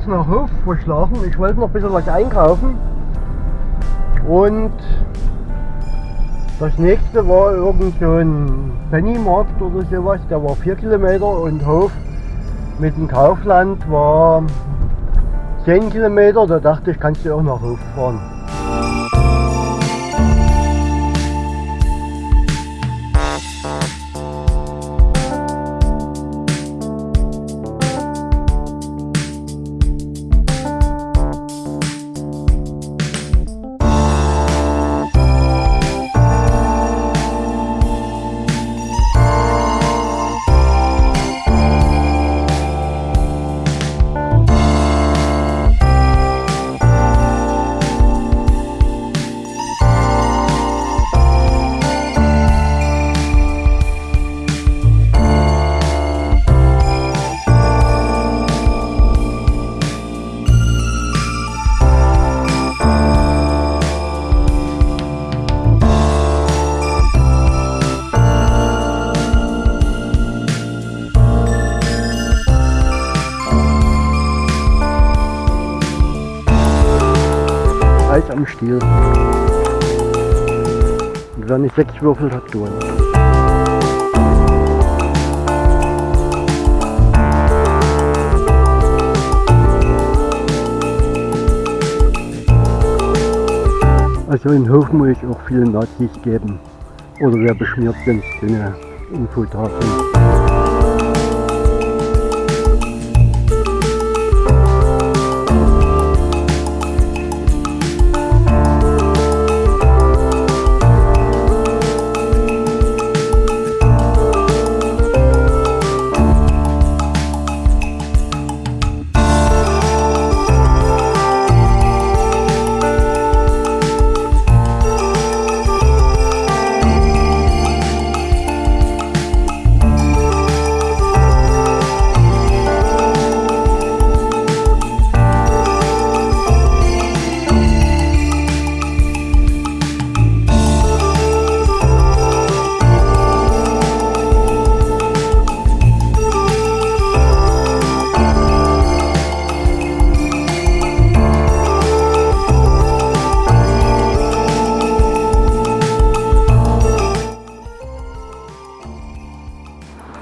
Schatz nach Hof verschlagen. Ich wollte noch ein bisschen was einkaufen. Und das nächste war irgend so ein Pennymarkt oder sowas. Der war 4 Kilometer und Hof mit dem Kaufland war 10 Kilometer. Da dachte ich, kannst du auch nach Hof fahren. Am Stiel. Und wer nicht sechs würfelt, hat gewonnen. Also in Hof muss ich auch viele Nazis geben. Oder wer beschmiert sind, keine Infotafeln.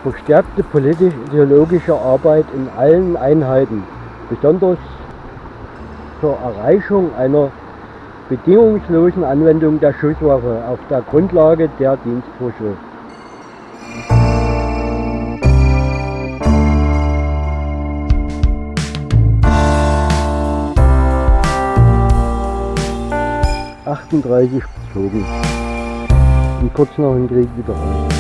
'Verstärkte politisch-ideologische Arbeit in allen Einheiten, besonders zur Erreichung einer bedingungslosen Anwendung der Schusswaffe auf der Grundlage der Dienstvorschrift. »38 bezogen« und kurz nach dem Krieg wieder raus.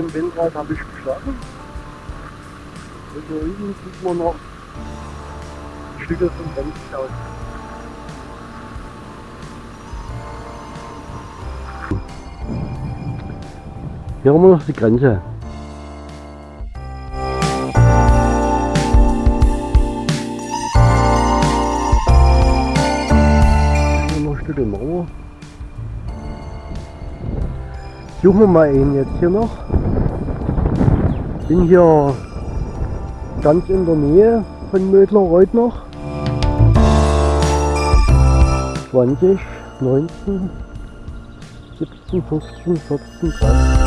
Dem Windrad habe ich geschlafen. Und hier hinten sieht man noch Stücke vom Bremshaus. Hier haben wir noch die Grenze. Hier noch ein Stück Mauer. Suchen wir mal einen jetzt hier noch. Bin hier ganz in der Nähe von Mödler-Reuth noch. 20, 19, 17, 15, 14, 13.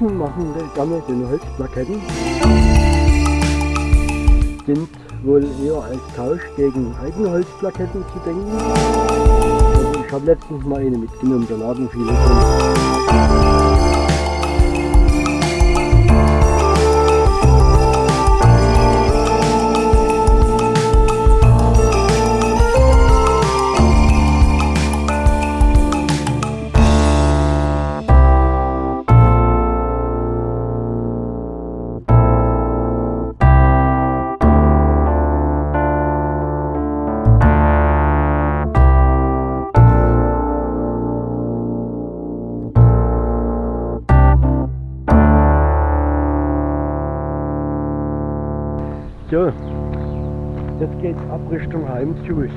Tschechen machen gerne den Holzplaketten. Sind wohl eher als Tausch gegen Eigenholzplaketten zu denken. Also ich habe letztens mal eine mitgenommen, da lagen viele drin. So, jetzt geht's ab Richtung Heim zurück.